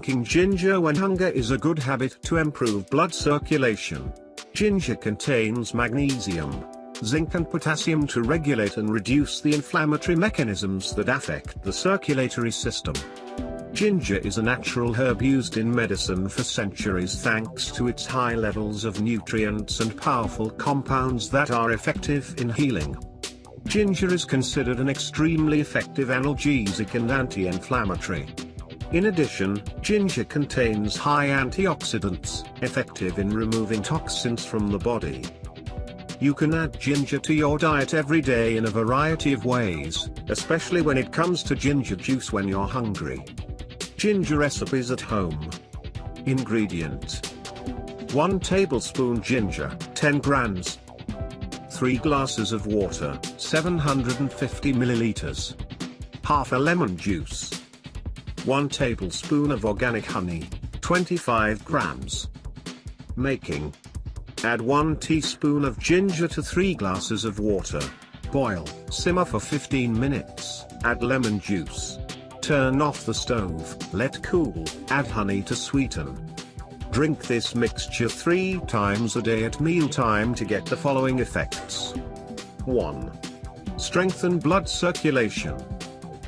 Drinking ginger when hunger is a good habit to improve blood circulation. Ginger contains magnesium, zinc and potassium to regulate and reduce the inflammatory mechanisms that affect the circulatory system. Ginger is a natural herb used in medicine for centuries thanks to its high levels of nutrients and powerful compounds that are effective in healing. Ginger is considered an extremely effective analgesic and anti-inflammatory. In addition, ginger contains high antioxidants, effective in removing toxins from the body. You can add ginger to your diet every day in a variety of ways, especially when it comes to ginger juice when you're hungry. Ginger recipes at home. Ingredients 1 tablespoon ginger, 10 grams. 3 glasses of water, 750 milliliters. Half a lemon juice. 1 tablespoon of organic honey, 25 grams. Making. Add 1 teaspoon of ginger to 3 glasses of water. Boil, simmer for 15 minutes, add lemon juice. Turn off the stove, let cool, add honey to sweeten. Drink this mixture 3 times a day at mealtime to get the following effects. 1. Strengthen blood circulation.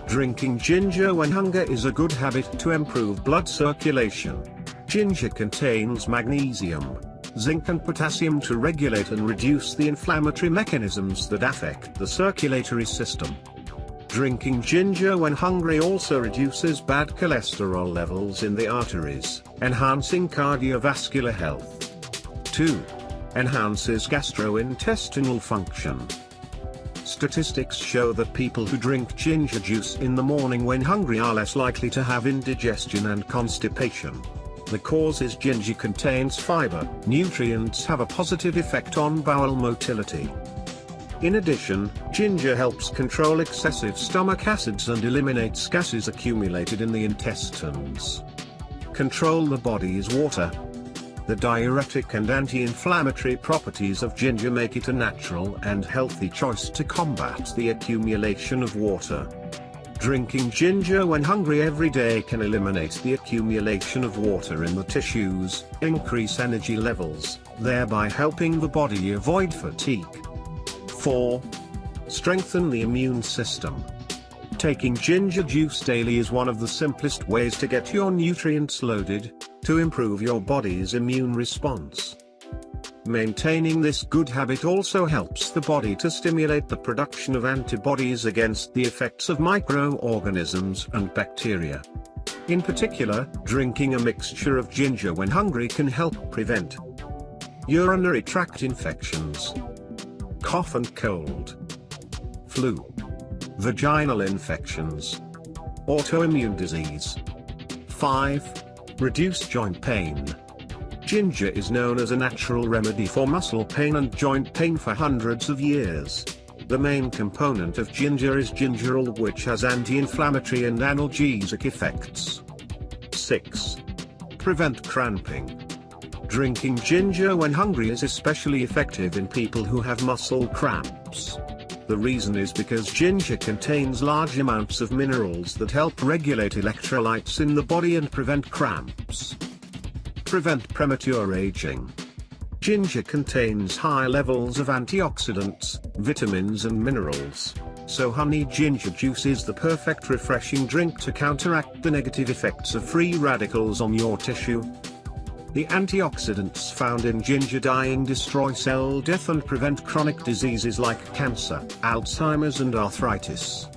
Drinking ginger when hunger is a good habit to improve blood circulation. Ginger contains magnesium, zinc and potassium to regulate and reduce the inflammatory mechanisms that affect the circulatory system. Drinking ginger when hungry also reduces bad cholesterol levels in the arteries, enhancing cardiovascular health. 2. Enhances gastrointestinal function. Statistics show that people who drink ginger juice in the morning when hungry are less likely to have indigestion and constipation. The cause is ginger contains fiber. Nutrients have a positive effect on bowel motility. In addition, ginger helps control excessive stomach acids and eliminates gases accumulated in the intestines. Control the body's water, the diuretic and anti-inflammatory properties of ginger make it a natural and healthy choice to combat the accumulation of water. Drinking ginger when hungry every day can eliminate the accumulation of water in the tissues, increase energy levels, thereby helping the body avoid fatigue. 4. Strengthen the immune system. Taking ginger juice daily is one of the simplest ways to get your nutrients loaded, to improve your body's immune response. Maintaining this good habit also helps the body to stimulate the production of antibodies against the effects of microorganisms and bacteria. In particular, drinking a mixture of ginger when hungry can help prevent urinary tract infections, cough and cold, flu, vaginal infections, autoimmune disease. 5. Reduce joint pain. Ginger is known as a natural remedy for muscle pain and joint pain for hundreds of years. The main component of ginger is gingerol which has anti-inflammatory and analgesic effects. 6. Prevent cramping. Drinking ginger when hungry is especially effective in people who have muscle cramps. The reason is because ginger contains large amounts of minerals that help regulate electrolytes in the body and prevent cramps. Prevent premature aging. Ginger contains high levels of antioxidants, vitamins and minerals, so honey ginger juice is the perfect refreshing drink to counteract the negative effects of free radicals on your tissue, the antioxidants found in ginger dyeing destroy cell death and prevent chronic diseases like cancer, Alzheimer's and arthritis.